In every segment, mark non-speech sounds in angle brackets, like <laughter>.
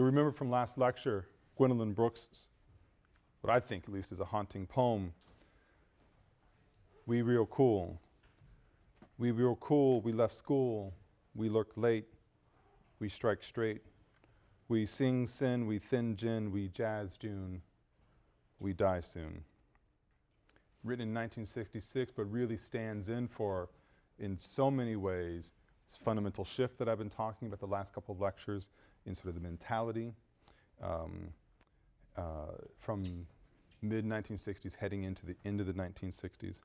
You'll remember from last lecture, Gwendolyn Brooks' what I think at least is a haunting poem. We real cool. We real cool, we left school. We lurked late. We strike straight. We sing sin, we thin gin, we jazz June. We die soon. Written in 1966, but really stands in for, in so many ways, this fundamental shift that I've been talking about the last couple of lectures in sort of the mentality um, uh, from mid-1960s heading into the end of the 1960s.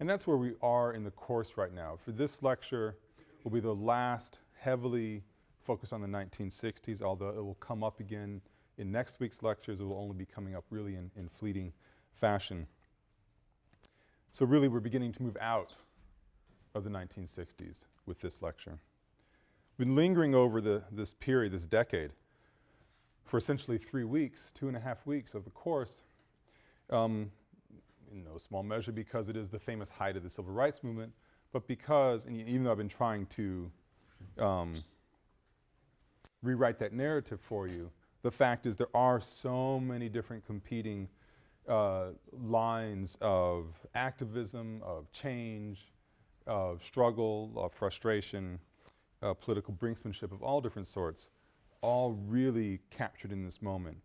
And that's where we are in the course right now. For this lecture will be the last heavily focused on the 1960s, although it will come up again in next week's lectures. It will only be coming up really in, in fleeting fashion. So really we're beginning to move out of the 1960s with this lecture. Been lingering over the, this period, this decade, for essentially three weeks, two and a half weeks of the course, um, in no small measure because it is the famous height of the civil rights movement, but because, and even though I've been trying to um, rewrite that narrative for you, the fact is there are so many different competing uh, lines of activism, of change, of struggle, of frustration, uh, political brinksmanship of all different sorts, all really captured in this moment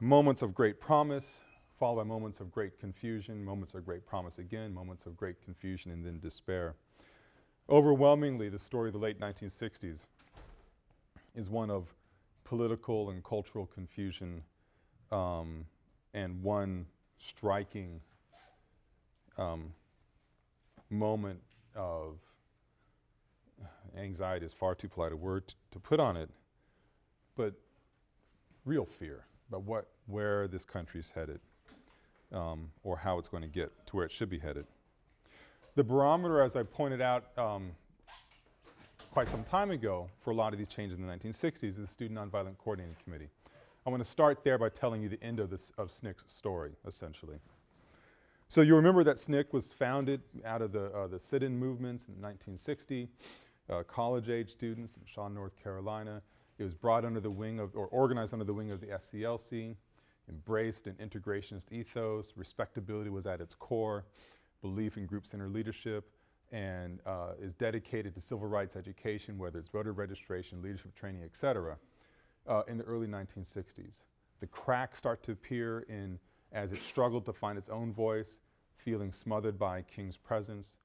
moments of great promise, followed by moments of great confusion, moments of great promise again, moments of great confusion and then despair. Overwhelmingly, the story of the late 1960s is one of political and cultural confusion um, and one striking um, moment of anxiety is far too polite a word to put on it, but real fear about what, where this country is headed um, or how it's going to get to where it should be headed. The barometer, as I pointed out um, quite some time ago for a lot of these changes in the 1960s is the Student Nonviolent Coordinating Committee. I want to start there by telling you the end of, this, of SNCC's story, essentially. So you remember that SNCC was founded out of the, uh, the sit-in movements in 1960, uh, college-age students in Shaw, North Carolina, it was brought under the wing of, or organized under the wing of the SCLC, embraced an integrationist ethos, respectability was at its core, belief in group-centered leadership, and uh, is dedicated to civil rights education, whether it's voter registration, leadership training, et cetera, uh, in the early 1960s. The cracks start to appear in, as it struggled to find its own voice, feeling smothered by King's presence,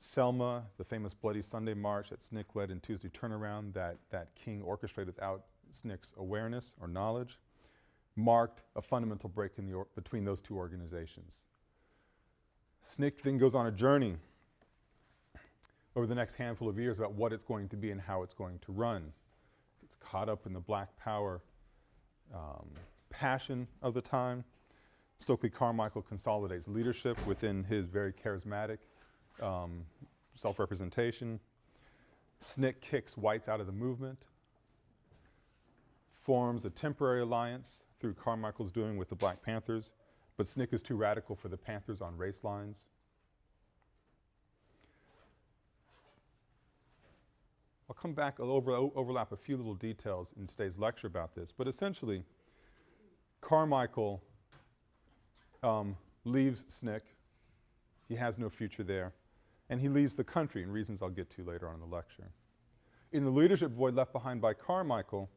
Selma, the famous Bloody Sunday March that SNCC led in Tuesday Turnaround that, that King orchestrated without SNCC's awareness or knowledge, marked a fundamental break in the between those two organizations. SNCC then goes on a journey over the next handful of years about what it's going to be and how it's going to run. It's caught up in the black power um, passion of the time. Stokely Carmichael consolidates leadership within his very charismatic um, self-representation. SNCC kicks whites out of the movement, forms a temporary alliance through Carmichael's doing with the Black Panthers, but SNCC is too radical for the Panthers on race lines. I'll come back, I'll over, overlap a few little details in today's lecture about this, but essentially Carmichael um, leaves SNCC. He has no future there and he leaves the country, and reasons I'll get to later on in the lecture. In the leadership void left behind by Carmichael,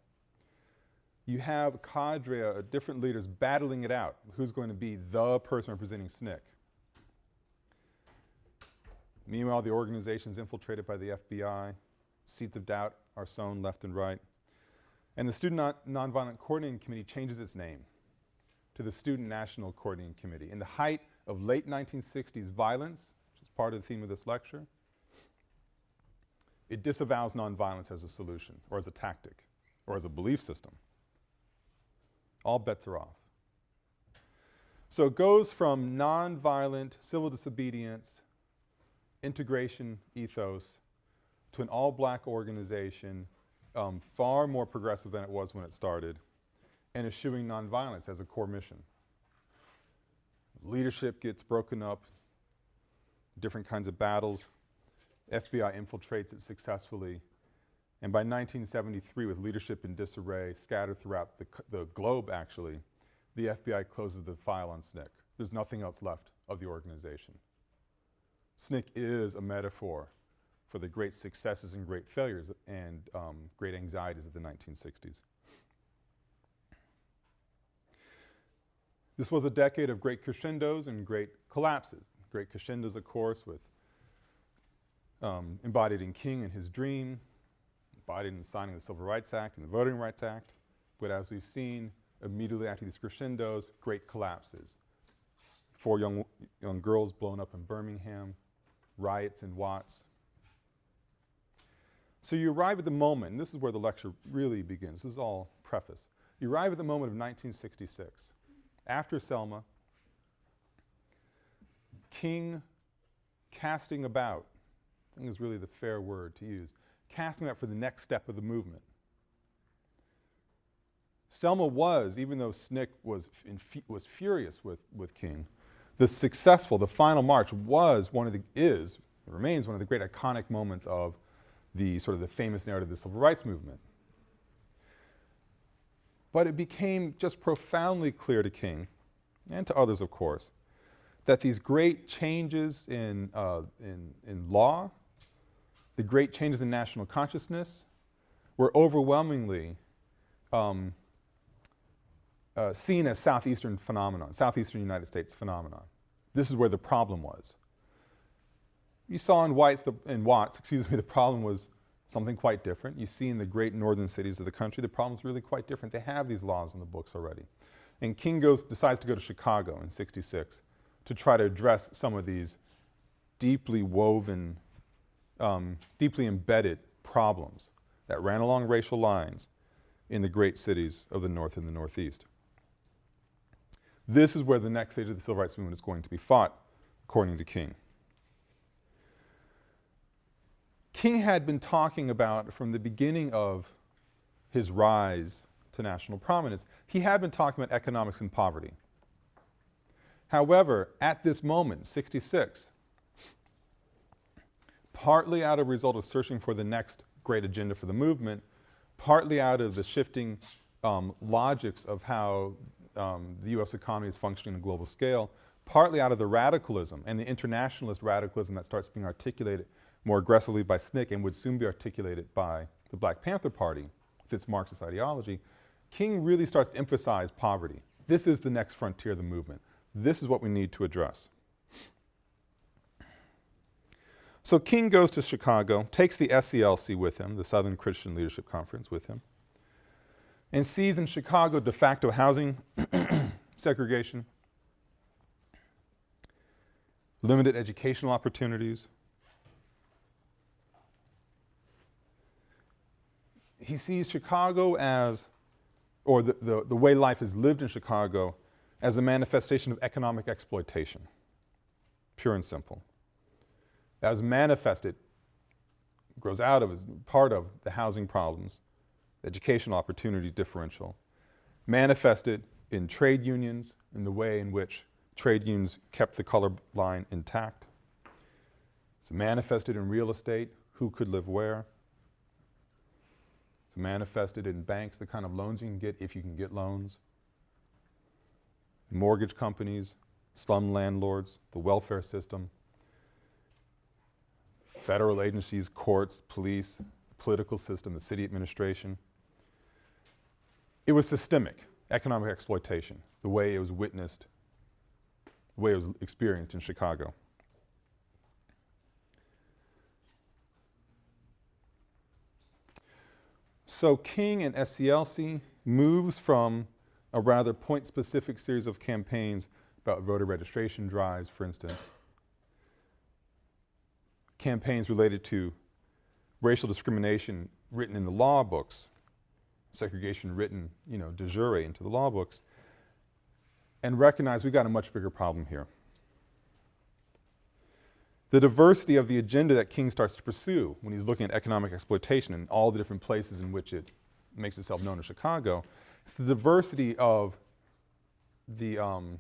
you have a cadre of different leaders battling it out. Who's going to be the person representing SNCC? Meanwhile, the organization is infiltrated by the FBI. Seeds of doubt are sown left and right. And the Student non Nonviolent Coordinating Committee changes its name to the Student National Coordinating Committee. In the height of late 1960s violence, part of the theme of this lecture. It disavows nonviolence as a solution or as a tactic or as a belief system. All bets are off. So it goes from nonviolent civil disobedience, integration ethos to an all-black organization um, far more progressive than it was when it started and eschewing nonviolence as a core mission. Leadership gets broken up different kinds of battles. FBI infiltrates it successfully And by 1973, with leadership in disarray scattered throughout the, the globe actually, the FBI closes the file on SNCC. There's nothing else left of the organization. SNCC is a metaphor for the great successes and great failures and um, great anxieties of the 1960s. This was a decade of great crescendos and great collapses. Great crescendos, of course, with um, embodied in King and his dream, embodied in signing the Civil Rights Act and the Voting Rights Act. But as we've seen, immediately after these crescendos, great collapses. Four young, young girls blown up in Birmingham, riots in Watts. So you arrive at the moment, and this is where the lecture really begins. This is all preface. You arrive at the moment of 1966. After Selma, King casting about, I think is really the fair word to use, casting about for the next step of the movement. Selma was, even though SNCC was, was furious with, with King, the successful, the final march was one of the, is, remains one of the great iconic moments of the sort of the famous narrative of the civil rights movement. But it became just profoundly clear to King, and to others of course, that these great changes in, uh, in, in law, the great changes in national consciousness were overwhelmingly um, uh, seen as southeastern phenomenon, southeastern United States phenomenon. This is where the problem was. You saw in, White's the, in Watts, excuse me, the problem was something quite different. You see in the great northern cities of the country, the problem is really quite different. They have these laws in the books already. And King goes, decides to go to Chicago in 66 to try to address some of these deeply woven, um, deeply embedded problems that ran along racial lines in the great cities of the North and the Northeast. This is where the next stage of the civil rights movement is going to be fought, according to King. King had been talking about from the beginning of his rise to national prominence, he had been talking about economics and poverty. However, at this moment, 66, partly out of result of searching for the next great agenda for the movement, partly out of the shifting um, logics of how um, the U.S. economy is functioning on a global scale, partly out of the radicalism and the internationalist radicalism that starts being articulated more aggressively by SNCC and would soon be articulated by the Black Panther Party with its Marxist ideology, King really starts to emphasize poverty. This is the next frontier of the movement. This is what we need to address. So King goes to Chicago, takes the SCLC with him, the Southern Christian Leadership Conference with him, and sees in Chicago de facto housing <clears throat> segregation, limited educational opportunities, he sees Chicago as, or the, the, the way life is lived in Chicago, as a manifestation of economic exploitation, pure and simple. As manifested, grows out of, as part of the housing problems, educational opportunity differential, manifested in trade unions, in the way in which trade unions kept the color line intact. It's manifested in real estate, who could live where. It's manifested in banks, the kind of loans you can get if you can get loans. Mortgage companies, slum landlords, the welfare system, federal agencies, courts, police, political system, the city administration. It was systemic, economic exploitation, the way it was witnessed, the way it was experienced in Chicago. So King and SCLC moves from a rather point-specific series of campaigns about voter registration drives, for instance, campaigns related to racial discrimination written in the law books, segregation written, you know, de jure into the law books, and recognize we've got a much bigger problem here. The diversity of the agenda that King starts to pursue when he's looking at economic exploitation in all the different places in which it makes itself known in Chicago, it's the diversity of the um,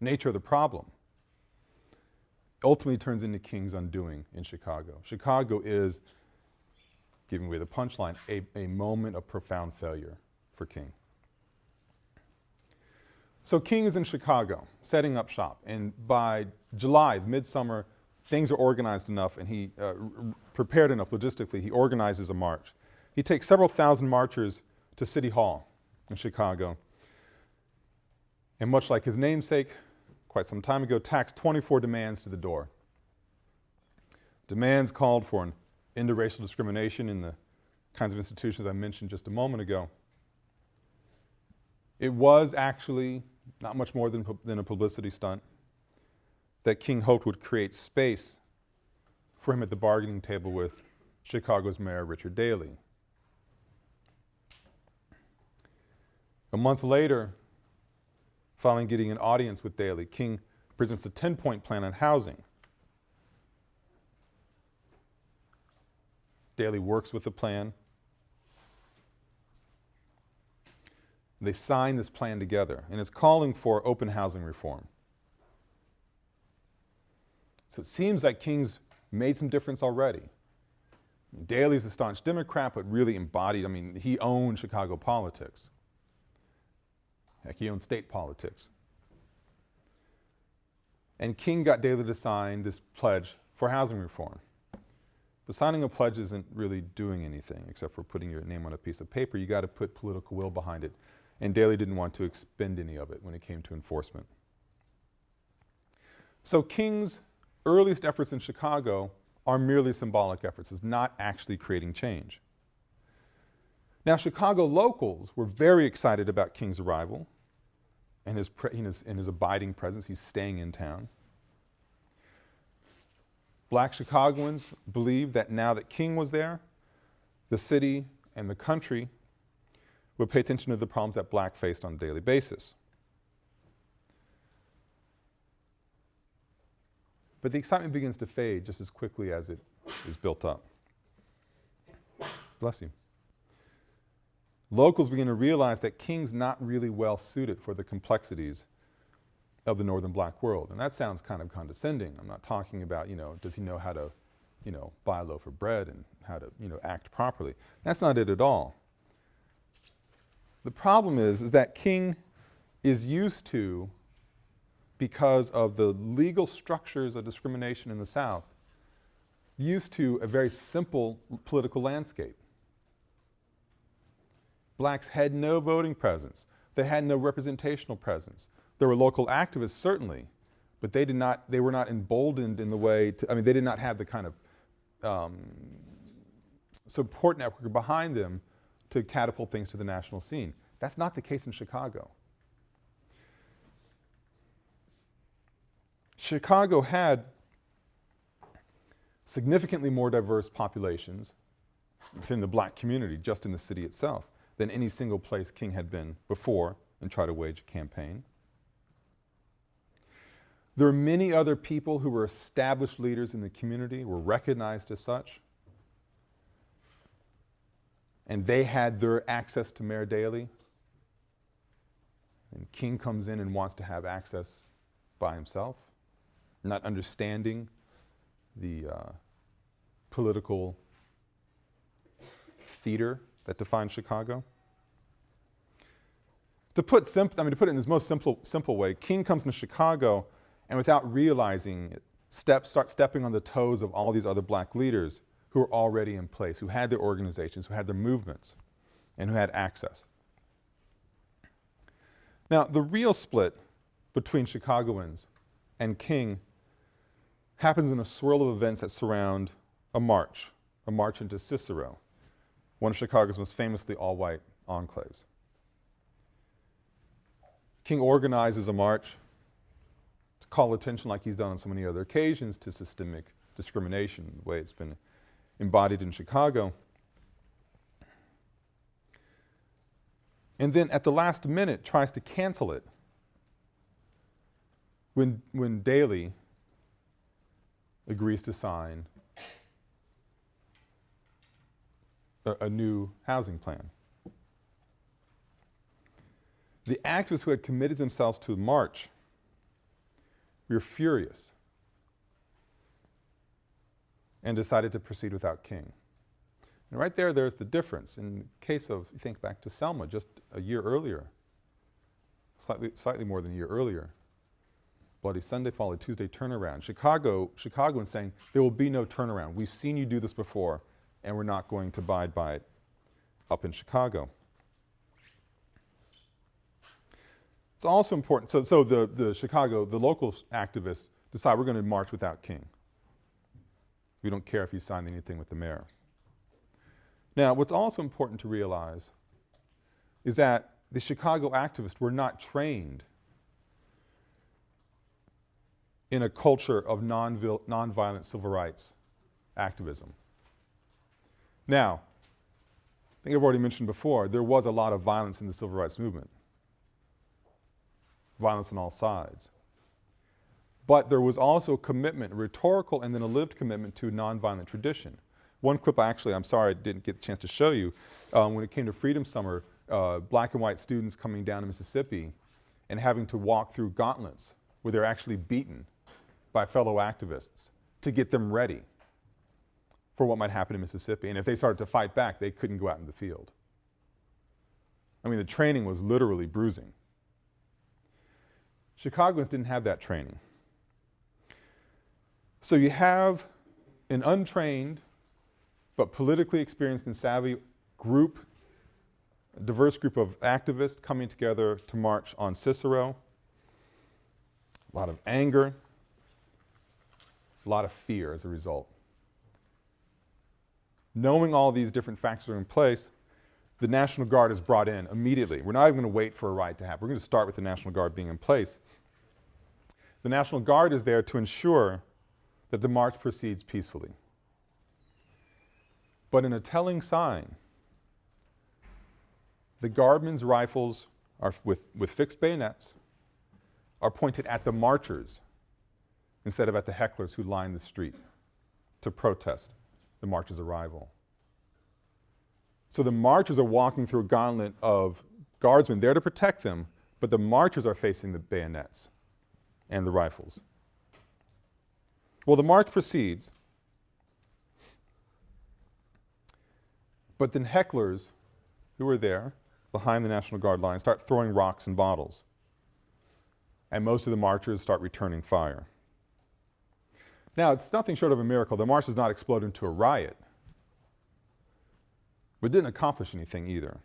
nature of the problem ultimately turns into King's undoing in Chicago. Chicago is giving away the punchline, a, a moment of profound failure for King. So King is in Chicago, setting up shop, and by July, midsummer, things are organized enough and he uh, prepared enough logistically, he organizes a march. He takes several thousand marchers to City Hall in Chicago. And much like his namesake, quite some time ago, taxed 24 demands to the door. Demands called for an end to racial discrimination in the kinds of institutions I mentioned just a moment ago. It was actually not much more than, than a publicity stunt that King hoped would create space for him at the bargaining table with Chicago's Mayor Richard Daley. A month later, following getting an audience with Daley, King presents a 10-point plan on housing. Daley works with the plan. They sign this plan together, and it's calling for open housing reform. So it seems like King's made some difference already. Daley's a staunch Democrat, but really embodied, I mean, he owned Chicago politics. Heck, he owned state politics. And King got Daley to sign this pledge for housing reform. But signing a pledge isn't really doing anything except for putting your name on a piece of paper. You got to put political will behind it. And Daley didn't want to expend any of it when it came to enforcement. So King's earliest efforts in Chicago are merely symbolic efforts. It's not actually creating change. Now Chicago locals were very excited about King's arrival and his, his, and his abiding presence. He's staying in town. Black Chicagoans believed that now that King was there, the city and the country would pay attention to the problems that black faced on a daily basis. But the excitement begins to fade just as quickly as it is built up. Bless you. Locals begin to realize that King's not really well suited for the complexities of the northern black world. And that sounds kind of condescending. I'm not talking about, you know, does he know how to, you know, buy a loaf of bread and how to, you know, act properly. That's not it at all. The problem is, is that King is used to, because of the legal structures of discrimination in the South, used to a very simple political landscape. Blacks had no voting presence. They had no representational presence. There were local activists, certainly, but they did not, they were not emboldened in the way to, I mean, they did not have the kind of um, support network behind them to catapult things to the national scene. That's not the case in Chicago. Chicago had significantly more diverse populations within the black community, just in the city itself, than any single place King had been before and try to wage a campaign. There are many other people who were established leaders in the community, were recognized as such. And they had their access to Mayor Daley. And King comes in and wants to have access by himself, not understanding the uh, political theater that defines Chicago. To put, simp I mean, to put it in his most simple, simple way, King comes to Chicago and without realizing it, step, start stepping on the toes of all these other black leaders who were already in place, who had their organizations, who had their movements, and who had access. Now, the real split between Chicagoans and King happens in a swirl of events that surround a march, a march into Cicero, one of Chicago's most famously all-white enclaves. King organizes a march to call attention like he's done on so many other occasions to systemic discrimination, the way it's been embodied in Chicago. And then at the last minute tries to cancel it when, when Daley agrees to sign a, a new housing plan. The activists who had committed themselves to the march we were furious and decided to proceed without King. And right there, there's the difference. In the case of, think back to Selma just a year earlier, slightly, slightly more than a year earlier. Bloody Sunday followed Tuesday turnaround. Chicago, Chicagoans saying, there will be no turnaround. We've seen you do this before, and we're not going to abide by it up in Chicago. It's also important, so, so the, the Chicago, the local activists decide we're going to march without King. We don't care if he signed anything with the mayor. Now, what's also important to realize is that the Chicago activists were not trained in a culture of non nonviolent civil rights activism. Now, I think I've already mentioned before, there was a lot of violence in the civil rights movement violence on all sides. But there was also a commitment, rhetorical and then a lived commitment to nonviolent tradition. One clip I actually, I'm sorry I didn't get the chance to show you, um, when it came to Freedom Summer, uh, black and white students coming down to Mississippi and having to walk through gauntlets where they're actually beaten by fellow activists to get them ready for what might happen in Mississippi. And if they started to fight back, they couldn't go out in the field. I mean, the training was literally bruising. Chicagoans didn't have that training. So you have an untrained but politically experienced and savvy group, a diverse group of activists coming together to march on Cicero. A lot of anger, a lot of fear as a result. Knowing all these different factors are in place, the National Guard is brought in immediately. We're not even going to wait for a riot to happen. We're going to start with the National Guard being in place. The National Guard is there to ensure that the march proceeds peacefully. But in a telling sign, the guardmen's rifles are with, with fixed bayonets are pointed at the marchers instead of at the hecklers who line the street to protest the march's arrival. So the marchers are walking through a gauntlet of guardsmen there to protect them, but the marchers are facing the bayonets and the rifles. Well, the march proceeds, but then hecklers who are there behind the National Guard line start throwing rocks and bottles, and most of the marchers start returning fire. Now, it's nothing short of a miracle. The march does not explode into a riot, but didn't accomplish anything either.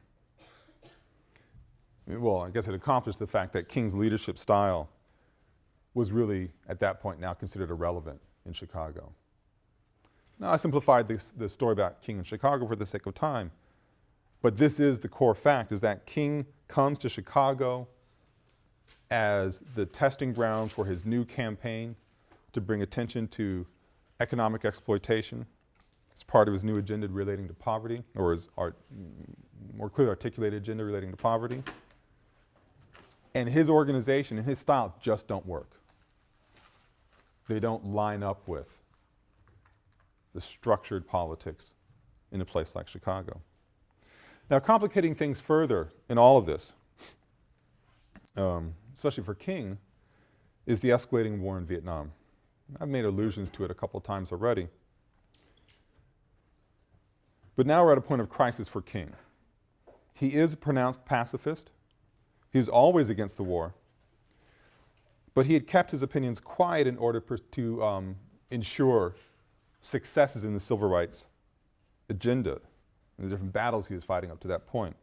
Well, I guess it accomplished the fact that King's leadership style was really, at that point now, considered irrelevant in Chicago. Now, I simplified this, this story about King in Chicago for the sake of time, but this is the core fact, is that King comes to Chicago as the testing ground for his new campaign to bring attention to economic exploitation. It's part of his new agenda relating to poverty, or his more clearly articulated agenda relating to poverty. And his organization and his style just don't work. They don't line up with the structured politics in a place like Chicago. Now, complicating things further in all of this, um, especially for King, is the escalating war in Vietnam. I've made allusions to it a couple times already. But now we're at a point of crisis for King. He is a pronounced pacifist. He was always against the war. But he had kept his opinions quiet in order to um, ensure successes in the civil rights agenda and the different battles he was fighting up to that point.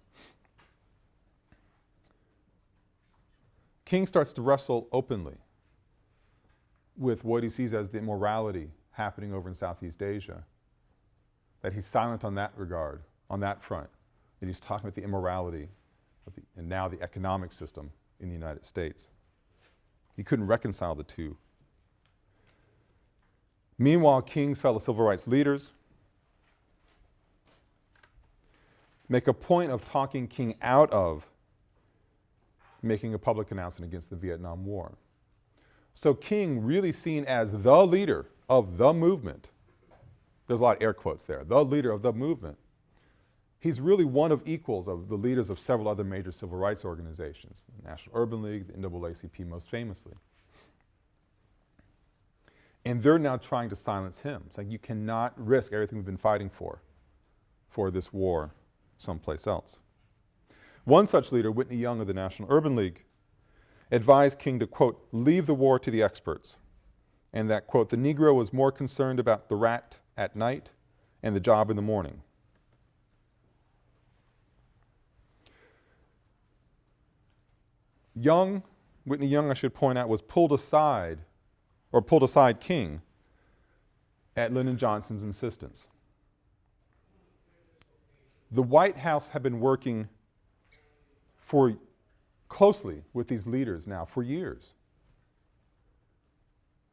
King starts to wrestle openly with what he sees as the immorality happening over in Southeast Asia, that he's silent on that regard, on that front, that he's talking about the immorality the, and now the economic system in the United States. He couldn't reconcile the two. Meanwhile, King's fellow civil rights leaders make a point of talking King out of making a public announcement against the Vietnam War. So King really seen as the leader of the movement, there's a lot of air quotes there, the leader of the movement, he's really one of equals of the leaders of several other major civil rights organizations, the National Urban League, the NAACP most famously. And they're now trying to silence him, saying you cannot risk everything we've been fighting for, for this war someplace else. One such leader, Whitney Young of the National Urban League, advised King to, quote, leave the war to the experts, and that, quote, the Negro was more concerned about the rat at night and the job in the morning. Young, Whitney Young, I should point out, was pulled aside, or pulled aside King, at Lyndon Johnson's insistence. The White House had been working for closely with these leaders now for years.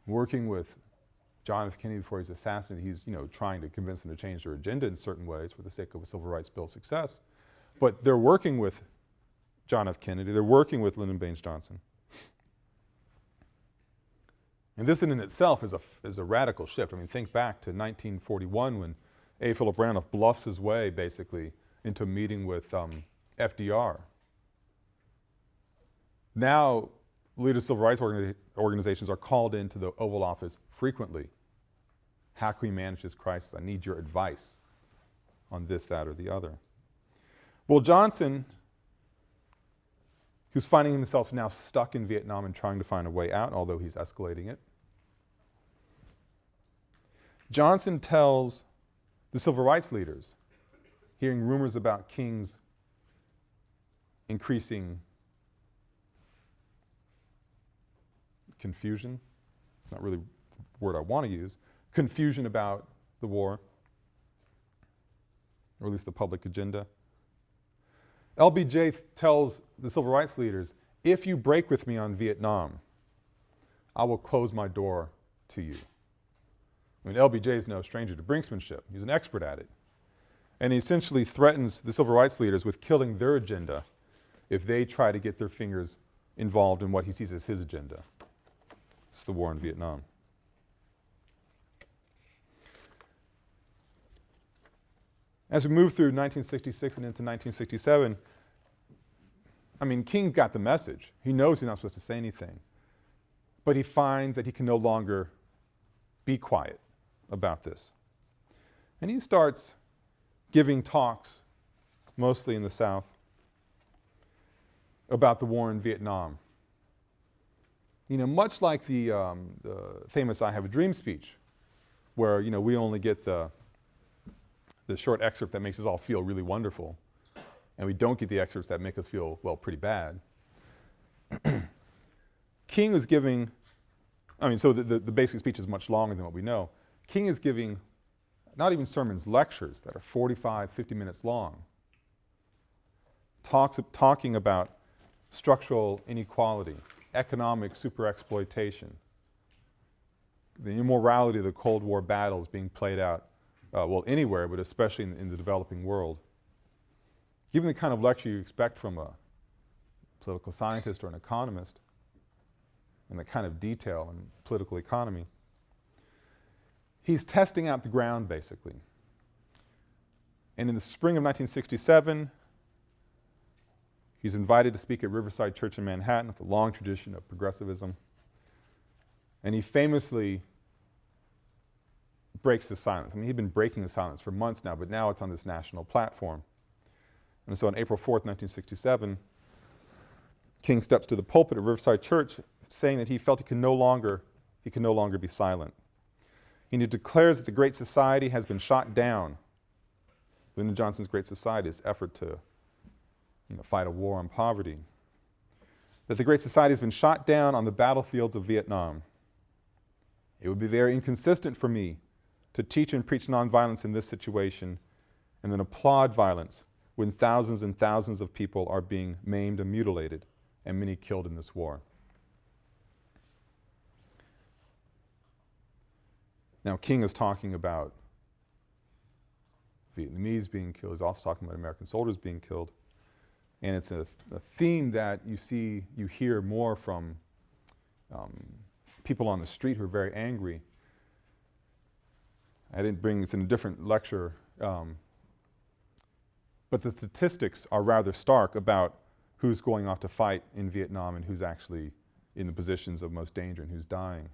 Working with John F. Kennedy before he's assassinated, he's you know trying to convince them to change their agenda in certain ways for the sake of a civil rights bill success. But they're working with John F. Kennedy, they're working with Lyndon Baines Johnson. And this in itself is a, is a radical shift. I mean, think back to 1941 when A. Philip Randolph bluffs his way basically into meeting with um, FDR. Now, leaders of civil rights organi organizations are called into the Oval Office frequently. How can we manage this crisis? I need your advice on this, that, or the other. Well, Johnson, who's finding himself now stuck in Vietnam and trying to find a way out, although he's escalating it, Johnson tells the civil rights leaders, hearing rumors about King's increasing confusion, it's not really word I want to use, confusion about the war, or at least the public agenda. LBJ tells the civil rights leaders, if you break with me on Vietnam, I will close my door to you. I mean, LBJ is no stranger to brinksmanship. He's an expert at it. And he essentially threatens the civil rights leaders with killing their agenda if they try to get their fingers involved in what he sees as his agenda. It's the war in Vietnam. As we move through 1966 and into 1967, I mean, King got the message. He knows he's not supposed to say anything. But he finds that he can no longer be quiet about this. And he starts giving talks, mostly in the South, about the war in Vietnam. You know, much like the, um, the famous I Have a Dream speech, where, you know, we only get the, the short excerpt that makes us all feel really wonderful, and we don't get the excerpts that make us feel, well, pretty bad. <clears throat> King is giving, I mean, so the, the, the basic speech is much longer than what we know. King is giving not even sermons, lectures that are 45, 50 minutes long, talks, talking about structural inequality, economic superexploitation, the immorality of the Cold War battles being played out, uh, well, anywhere, but especially in, in the developing world. Given the kind of lecture you expect from a political scientist or an economist, and the kind of detail in political economy, He's testing out the ground, basically. And in the spring of 1967, he's invited to speak at Riverside Church in Manhattan with a long tradition of progressivism. And he famously breaks the silence. I mean, he'd been breaking the silence for months now, but now it's on this national platform. And so on April 4th, 1967, King steps to the pulpit at Riverside Church saying that he felt he could no longer, he could no longer be silent. And he declares that the Great Society has been shot down. Lyndon Johnson's Great Society, his effort to you know, fight a war on poverty. That the Great Society has been shot down on the battlefields of Vietnam. It would be very inconsistent for me to teach and preach nonviolence in this situation and then applaud violence when thousands and thousands of people are being maimed and mutilated and many killed in this war. Now, King is talking about Vietnamese being killed. He's also talking about American soldiers being killed. And it's a, a theme that you see, you hear more from um, people on the street who are very angry. I didn't bring, this in a different lecture, um, but the statistics are rather stark about who's going off to fight in Vietnam and who's actually in the positions of most danger and who's dying.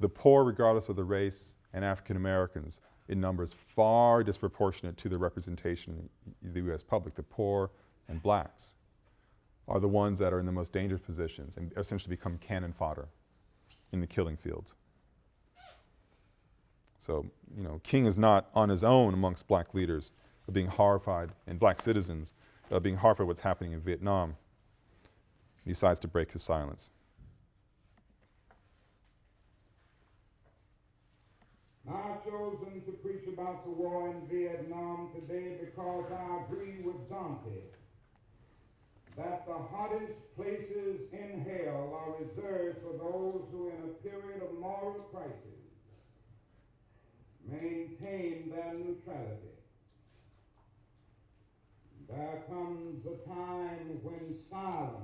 The poor, regardless of the race, and African Americans in numbers far disproportionate to the representation in the U.S. public, the poor and blacks, are the ones that are in the most dangerous positions and essentially become cannon fodder in the killing fields. So, you know, King is not on his own amongst black leaders of being horrified and black citizens of being horrified at what's happening in Vietnam. He decides to break his silence. I've chosen to preach about the war in Vietnam today because I agree with Dante that the hottest places in hell are reserved for those who, in a period of moral crisis, maintain their neutrality. There comes a time when silence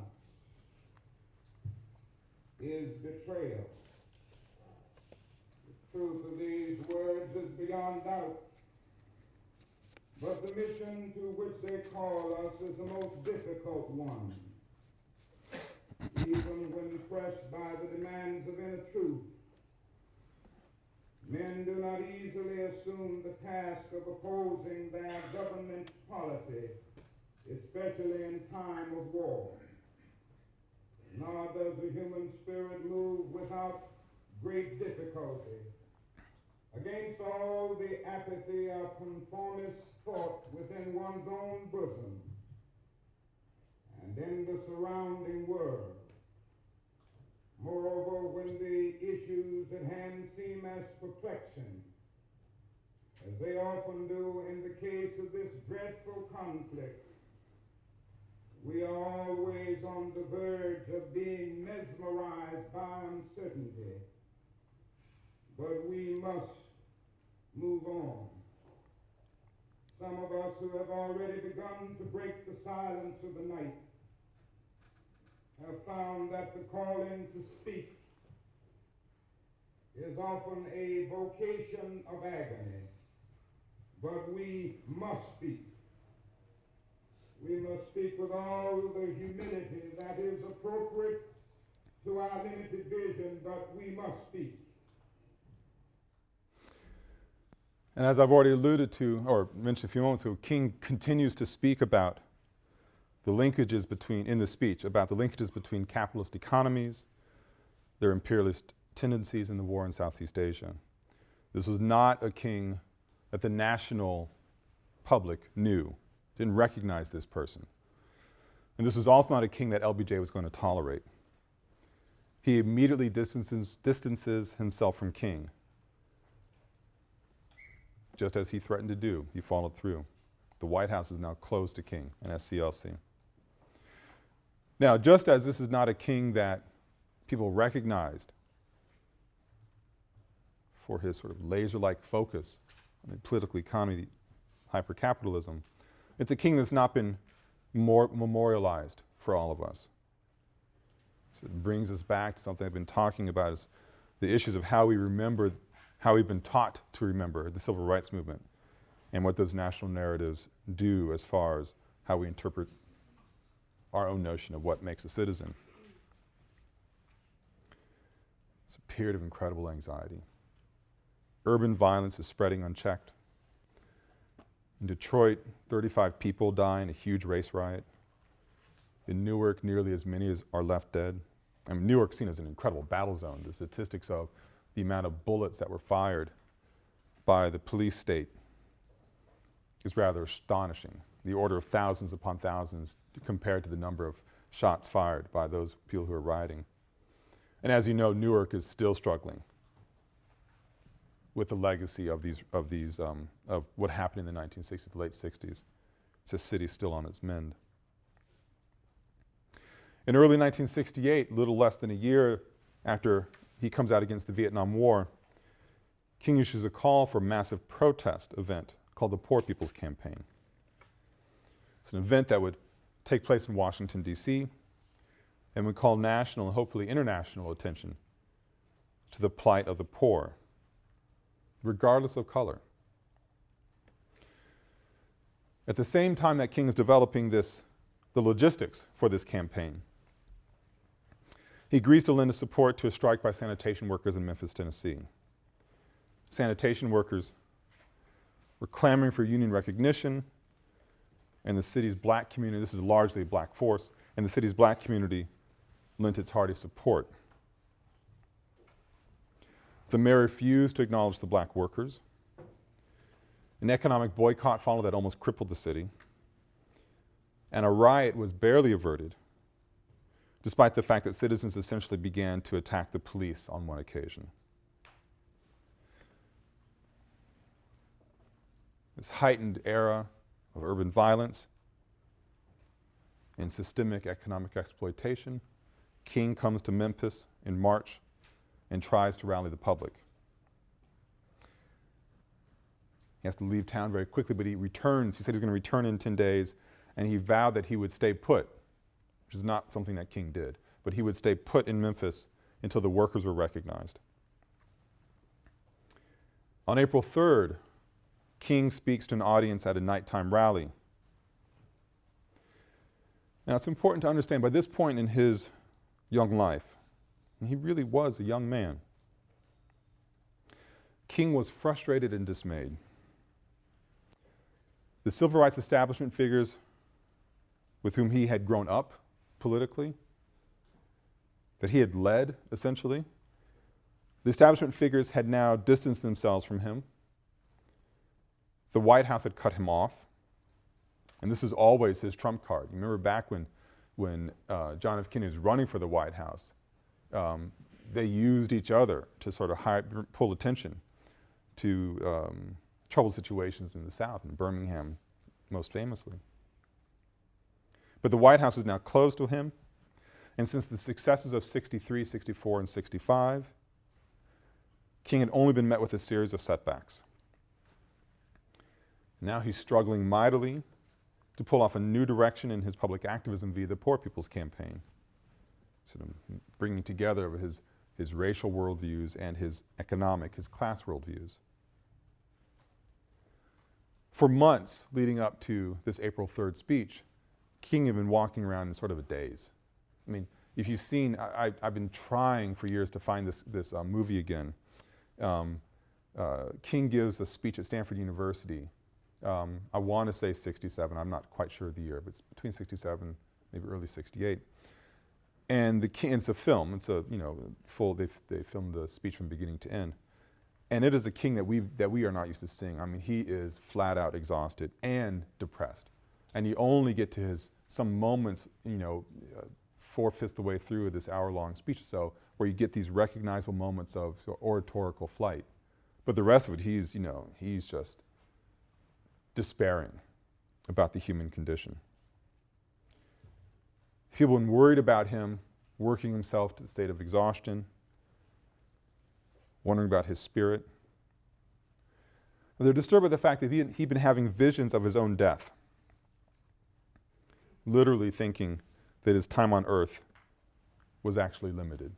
is betrayal. The truth of these words is beyond doubt. But the mission to which they call us is the most difficult one. Even when pressed by the demands of inner truth, men do not easily assume the task of opposing their government's policy, especially in time of war. Nor does the human spirit move without great difficulty against all the apathy of conformist thought within one's own bosom and in the surrounding world. Moreover, when the issues at hand seem as perplexing, as they often do in the case of this dreadful conflict, we are always on the verge of being mesmerized by uncertainty. But we must move on. Some of us who have already begun to break the silence of the night have found that the calling to speak is often a vocation of agony, but we must speak. We must speak with all the humility that is appropriate to our limited vision, but we must speak. And as I've already alluded to, or mentioned a few moments ago, King continues to speak about the linkages between, in the speech, about the linkages between capitalist economies, their imperialist tendencies in the war in Southeast Asia. This was not a king that the national public knew, didn't recognize this person. And this was also not a king that LBJ was going to tolerate. He immediately distances, distances himself from King just as he threatened to do. He followed through. The White House is now closed to King and SCLC. Now, just as this is not a king that people recognized for his sort of laser-like focus on the political economy, hypercapitalism, it's a king that's not been more memorialized for all of us. So it brings us back to something I've been talking about is the issues of how we remember how we've been taught to remember the civil rights movement and what those national narratives do as far as how we interpret our own notion of what makes a citizen. It's a period of incredible anxiety. Urban violence is spreading unchecked. In Detroit, 35 people die in a huge race riot. In Newark, nearly as many as are left dead. I mean, Newark seen as an incredible battle zone. The statistics of the amount of bullets that were fired by the police state is rather astonishing. The order of thousands upon thousands compared to the number of shots fired by those people who are rioting. And as you know, Newark is still struggling with the legacy of these, of these, um, of what happened in the 1960s, the late 60s. It's a city still on its mend. In early 1968, little less than a year after he comes out against the Vietnam War, King issues a call for a massive protest event called the Poor People's Campaign. It's an event that would take place in Washington, D.C., and would call national and hopefully international attention to the plight of the poor, regardless of color. At the same time that King is developing this, the logistics for this campaign, he agrees to lend his support to a strike by sanitation workers in Memphis, Tennessee. Sanitation workers were clamoring for union recognition, and the city's black community, this is largely a black force, and the city's black community lent its hearty support. The mayor refused to acknowledge the black workers. An economic boycott followed that almost crippled the city. And a riot was barely averted, despite the fact that citizens essentially began to attack the police on one occasion. This heightened era of urban violence and systemic economic exploitation, King comes to Memphis in March and tries to rally the public. He has to leave town very quickly, but he returns. He said he's going to return in 10 days, and he vowed that he would stay put, which is not something that King did, but he would stay put in Memphis until the workers were recognized. On April 3rd, King speaks to an audience at a nighttime rally. Now, it's important to understand by this point in his young life, he really was a young man, King was frustrated and dismayed. The civil rights establishment figures with whom he had grown up politically, that he had led, essentially, the establishment figures had now distanced themselves from him. The White House had cut him off. And this is always his trump card. You remember back when, when uh, John F. Kennedy was running for the White House, um, they used each other to sort of pull attention to um, troubled situations in the South, in Birmingham most famously. But the White House is now closed to him, and since the successes of 63, 64, and 65, King had only been met with a series of setbacks. Now he's struggling mightily to pull off a new direction in his public activism via the Poor People's Campaign, sort of bringing together his, his racial worldviews and his economic, his class worldviews. For months leading up to this April 3rd speech, King had been walking around in sort of a daze. I mean, if you've seen, I, have been trying for years to find this, this uh, movie again. Um, uh, King gives a speech at Stanford University. Um, I want to say 67, I'm not quite sure of the year, but it's between 67, maybe early 68. And the it's a film, it's a, you know, full, they, they filmed the speech from beginning to end. And it is a king that we, that we are not used to seeing. I mean, he is flat out exhausted and depressed. And you only get to his, some moments, you know, uh, four-fifths the way through this hour-long speech or so, where you get these recognizable moments of oratorical flight. But the rest of it, he's, you know, he's just despairing about the human condition. People have been worried about him working himself to the state of exhaustion, wondering about his spirit. they're disturbed by the fact that he, he'd been having visions of his own death, literally thinking that his time on earth was actually limited.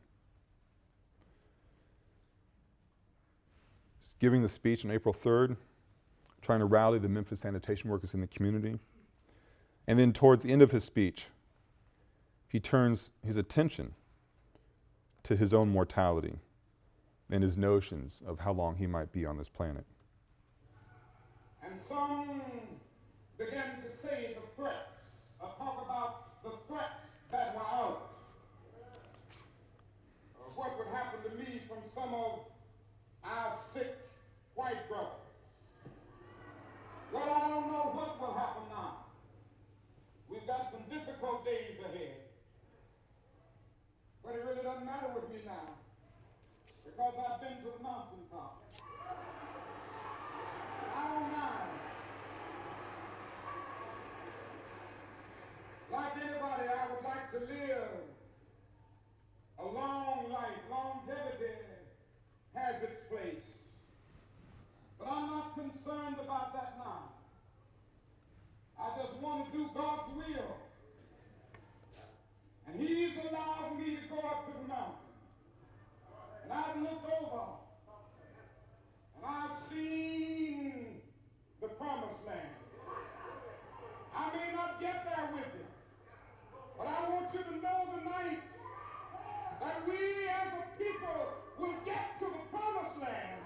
He's giving the speech on April 3rd, trying to rally the Memphis sanitation workers in the community. And then towards the end of his speech, he turns his attention to his own mortality and his notions of how long he might be on this planet. And some began to say the threats, or talk about the threats that were out. Uh, what would happen to me from some of our sick white brothers. Well, I don't know what will happen now. We've got some difficult days ahead. But it really doesn't matter with me now because I've been to the mountaintop. I don't mind. Like anybody, I would like to live a long life. Longevity has its place. But I'm not concerned about that now. I just want to do God's will. And he's allowed me to go up to the mountain. And I've looked over and I've seen the promised land. I may not get there with you, but I want you to know tonight that we as a people will get to the promised land.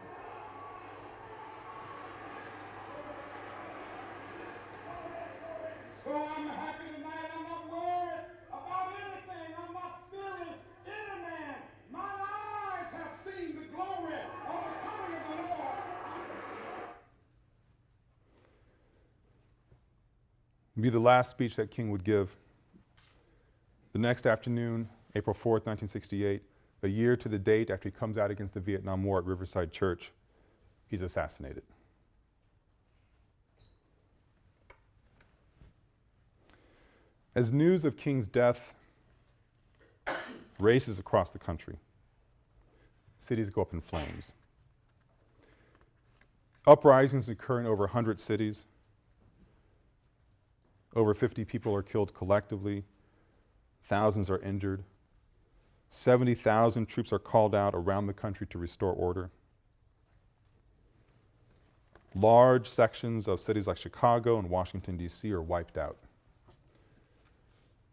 Be the last speech that King would give. The next afternoon, April 4th, 1968, a year to the date after he comes out against the Vietnam War at Riverside Church, he's assassinated. As news of King's death races across the country, cities go up in flames. Uprisings occur in over 100 cities. Over 50 people are killed collectively. Thousands are injured. 70,000 troops are called out around the country to restore order. Large sections of cities like Chicago and Washington, D.C. are wiped out.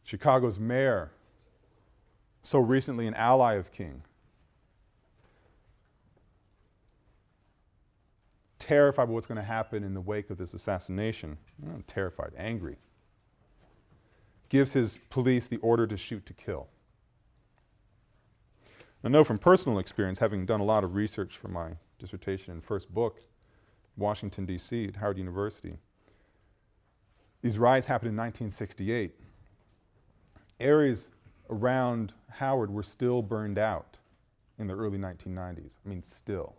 Chicago's mayor, so recently an ally of King, terrified of what's going to happen in the wake of this assassination, terrified, angry, gives his police the order to shoot to kill. I know from personal experience, having done a lot of research for my dissertation and first book, Washington, D.C., at Howard University. These riots happened in 1968. Areas around Howard were still burned out in the early 1990s. I mean, still.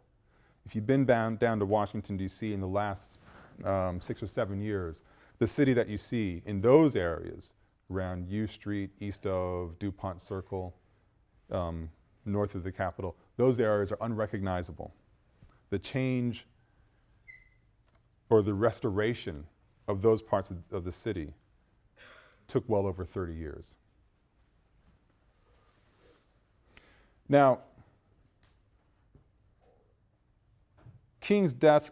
If you've been down, down to Washington, D.C. in the last um, six or seven years, the city that you see in those areas around U Street, east of Dupont Circle, um, north of the Capitol, those areas are unrecognizable. The change or the restoration of those parts of, of the city took well over 30 years. Now, King's death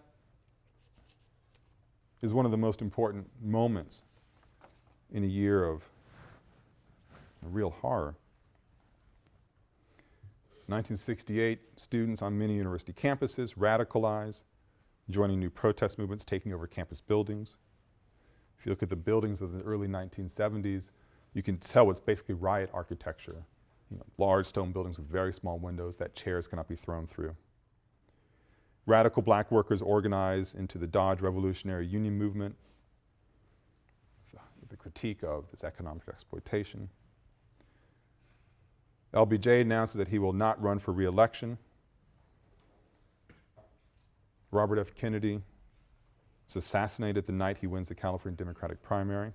is one of the most important moments in a year of real horror. 1968, students on many university campuses radicalize, joining new protest movements, taking over campus buildings. If you look at the buildings of the early 1970s, you can tell it's basically riot architecture. You know, large stone buildings with very small windows that chairs cannot be thrown through. Radical black workers organize into the Dodge Revolutionary Union movement, the critique of this economic exploitation. LBJ announces that he will not run for reelection. Robert F. Kennedy is assassinated the night he wins the California Democratic primary.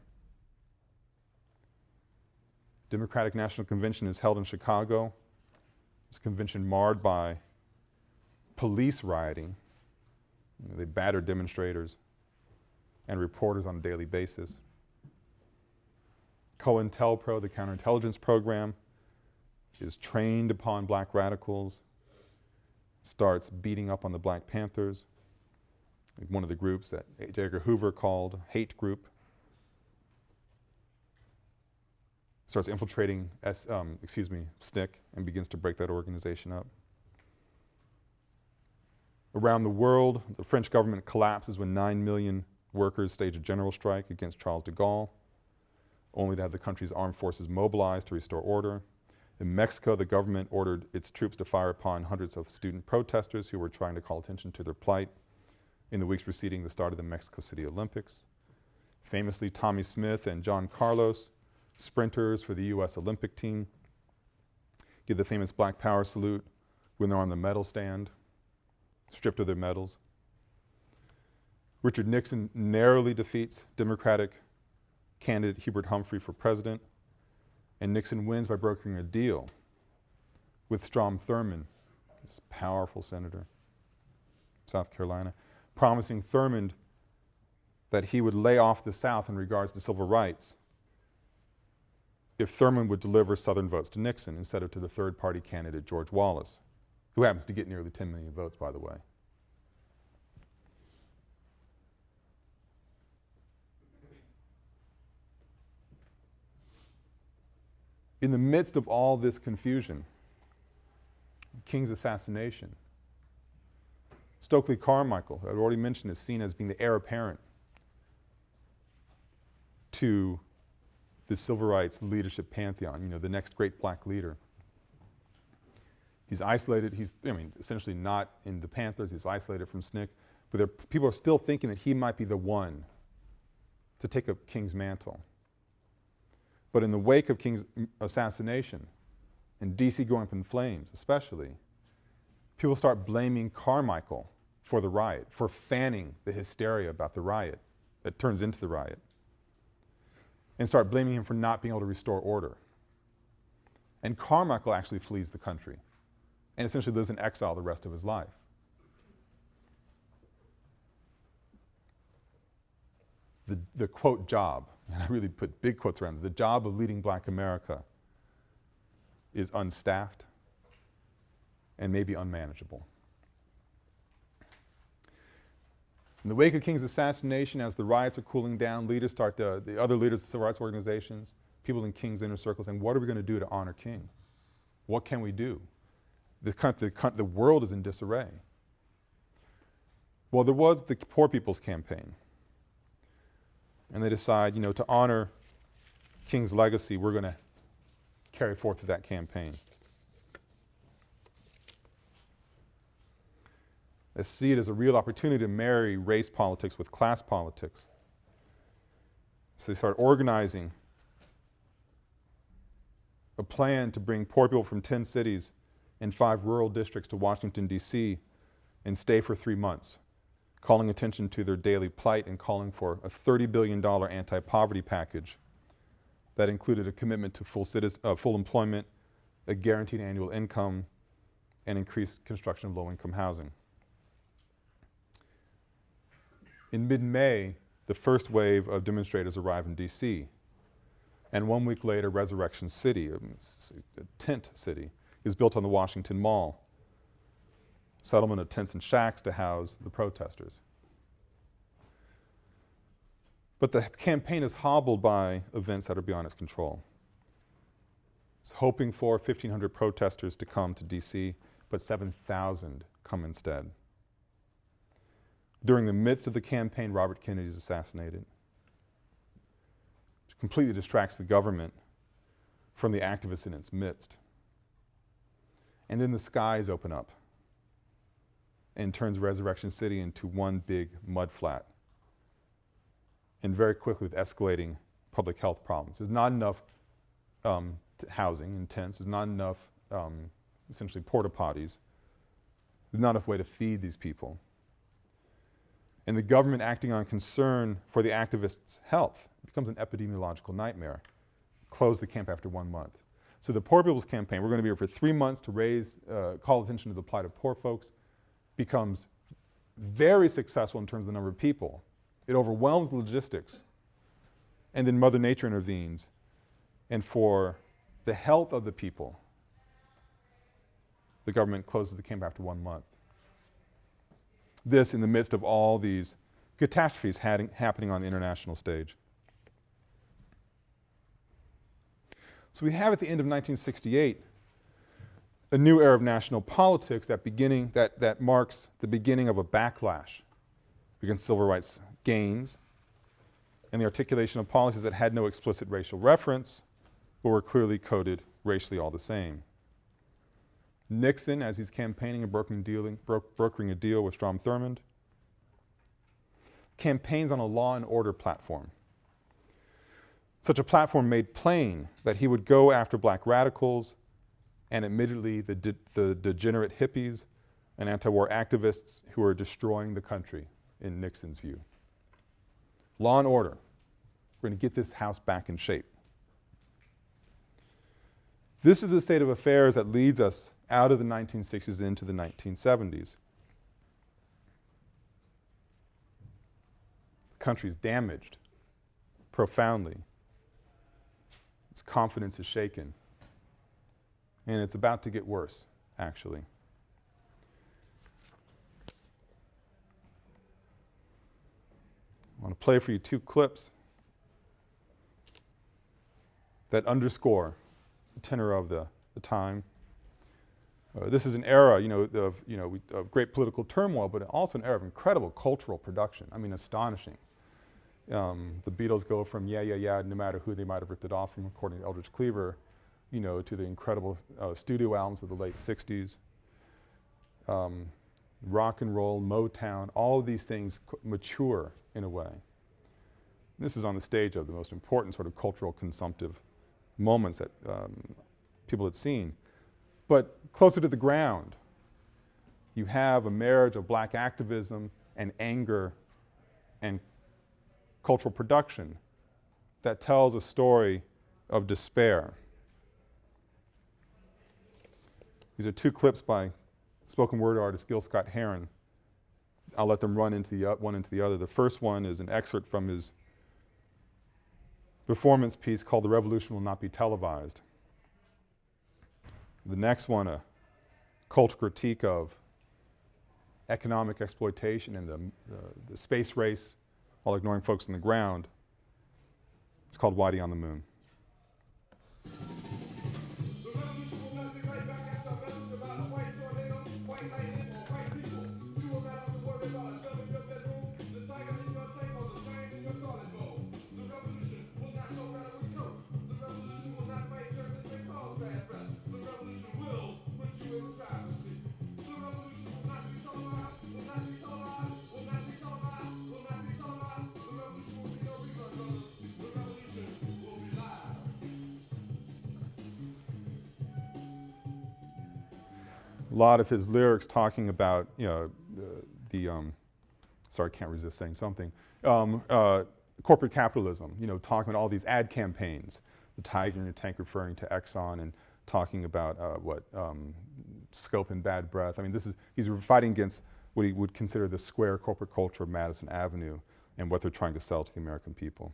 Democratic National Convention is held in Chicago. This convention marred by police rioting. You know, they battered demonstrators and reporters on a daily basis. COINTELPRO, the counterintelligence program, is trained upon black radicals, starts beating up on the Black Panthers, one of the groups that J. Edgar Hoover called hate group. Starts infiltrating, S, um, excuse me, SNCC and begins to break that organization up. Around the world, the French government collapses when 9 million workers stage a general strike against Charles de Gaulle, only to have the country's armed forces mobilized to restore order. In Mexico, the government ordered its troops to fire upon hundreds of student protesters who were trying to call attention to their plight in the weeks preceding the start of the Mexico City Olympics. Famously, Tommie Smith and John Carlos, sprinters for the U.S. Olympic team, give the famous Black Power salute when they're on the medal stand stripped of their medals. Richard Nixon narrowly defeats Democratic candidate Hubert Humphrey for president, and Nixon wins by brokering a deal with Strom Thurmond, this powerful senator, from South Carolina, promising Thurmond that he would lay off the South in regards to civil rights if Thurmond would deliver Southern votes to Nixon instead of to the third party candidate George Wallace who happens to get nearly 10 million votes, by the way. In the midst of all this confusion, King's assassination, Stokely Carmichael, I've already mentioned, is seen as being the heir apparent to the civil rights leadership pantheon, you know, the next great black leader. He's isolated. He's, I mean, essentially not in the Panthers. He's isolated from SNCC. But there, people are still thinking that he might be the one to take up King's mantle. But in the wake of King's assassination, and DC going up in flames especially, people start blaming Carmichael for the riot, for fanning the hysteria about the riot that turns into the riot, and start blaming him for not being able to restore order. And Carmichael actually flees the country and essentially lives in exile the rest of his life. The, the quote job, and I really put big quotes around it, the job of leading black America is unstaffed and maybe unmanageable. In the wake of King's assassination, as the riots are cooling down, leaders start to, the other leaders of civil rights organizations, people in King's inner circle saying, what are we going to do to honor King? What can we do? The, the, the world is in disarray. Well, there was the Poor People's Campaign. And they decide, you know, to honor King's legacy, we're going to carry forth that campaign. They see it as a real opportunity to marry race politics with class politics. So they start organizing a plan to bring poor people from 10 cities and five rural districts to Washington, D.C. and stay for three months, calling attention to their daily plight and calling for a $30 billion anti-poverty package that included a commitment to full, uh, full employment, a guaranteed annual income, and increased construction of low-income housing. In mid-May, the first wave of demonstrators arrived in D.C. And one week later, Resurrection City, a tent city, is built on the Washington Mall. Settlement of tents and shacks to house the protesters. But the campaign is hobbled by events that are beyond its control. It's hoping for 1,500 protesters to come to D.C., but 7,000 come instead. During the midst of the campaign, Robert Kennedy is assassinated. Which completely distracts the government from the activists in its midst. And then the skies open up and turns Resurrection City into one big mud flat. And very quickly with escalating public health problems. There's not enough um, housing in tents. There's not enough um, essentially porta potties. There's not enough way to feed these people and the government acting on concern for the activists' health becomes an epidemiological nightmare. Close the camp after one month. So the Poor People's Campaign, we're going to be here for three months to raise, uh, call attention to the plight of poor folks, becomes very successful in terms of the number of people. It overwhelms logistics. And then Mother Nature intervenes. And for the health of the people, the government closes the camp after one month this in the midst of all these catastrophes happening on the international stage. So we have at the end of 1968 a new era of national politics that beginning that, that marks the beginning of a backlash against civil rights gains and the articulation of policies that had no explicit racial reference but were clearly coded racially all the same. Nixon, as he's campaigning and brokering, dealing, bro brokering a deal with Strom Thurmond, campaigns on a law and order platform. Such a platform made plain that he would go after black radicals and admittedly the, de the degenerate hippies and anti-war activists who are destroying the country in Nixon's view. Law and order. We're going to get this house back in shape. This is the state of affairs that leads us out of the 1960s into the 1970s. The country is damaged profoundly. Its confidence is shaken. And it's about to get worse, actually. I want to play for you two clips that underscore the tenor of the, the time. Uh, this is an era, you know, of, you know, of great political turmoil, but also an era of incredible cultural production. I mean, astonishing. Um, the Beatles go from yeah, yeah, yeah, no matter who they might have ripped it off from, according to Eldridge Cleaver, you know, to the incredible uh, studio albums of the late 60s. Um, rock and roll, Motown, all of these things mature in a way. This is on the stage of the most important sort of cultural consumptive moments that um, people had seen. But closer to the ground, you have a marriage of black activism and anger and cultural production that tells a story of despair. These are two clips by spoken word artist Gil Scott-Heron. I'll let them run into the, one into the other. The first one is an excerpt from his performance piece called The Revolution Will Not Be Televised. The next one, a cultural critique of economic exploitation and the, uh, the space race while ignoring folks on the ground. It's called Whitey on the Moon. Lot of his lyrics talking about, you know, uh, the, um, sorry, I can't resist saying something, um, uh, corporate capitalism, you know, talking about all these ad campaigns, the tiger in your tank referring to Exxon and talking about uh, what, um, scope and bad breath. I mean, this is, he's fighting against what he would consider the square corporate culture of Madison Avenue and what they're trying to sell to the American people.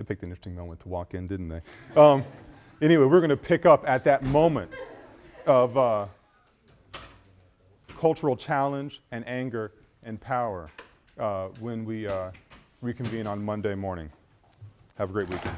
They picked an interesting moment to walk in, didn't they? Um, anyway, we're going to pick up at that moment of uh, cultural challenge and anger and power uh, when we uh, reconvene on Monday morning. Have a great weekend.